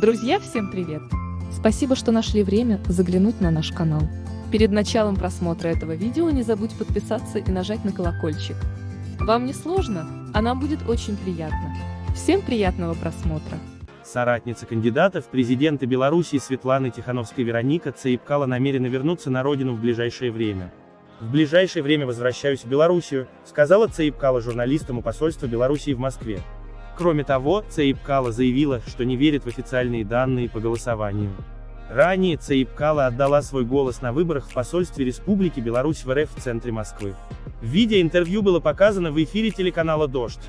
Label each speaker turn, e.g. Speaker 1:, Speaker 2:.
Speaker 1: Друзья, всем привет! Спасибо, что нашли время заглянуть на наш канал. Перед началом просмотра этого видео не забудь подписаться и нажать на колокольчик. Вам не сложно, а нам будет очень приятно. Всем приятного просмотра!
Speaker 2: Соратница кандидата в президенты Беларуси Светланы Тихановской-Вероника Цаипкала намерена вернуться на родину в ближайшее время. В ближайшее время возвращаюсь в Белоруссию, сказала Цаипкала журналистам у посольства Белоруссии в Москве. Кроме того, Цаипкала заявила, что не верит в официальные данные по голосованию. Ранее Цаипкала отдала свой голос на выборах в посольстве Республики Беларусь в РФ в центре Москвы. Видеоинтервью было показано в эфире телеканала «Дождь».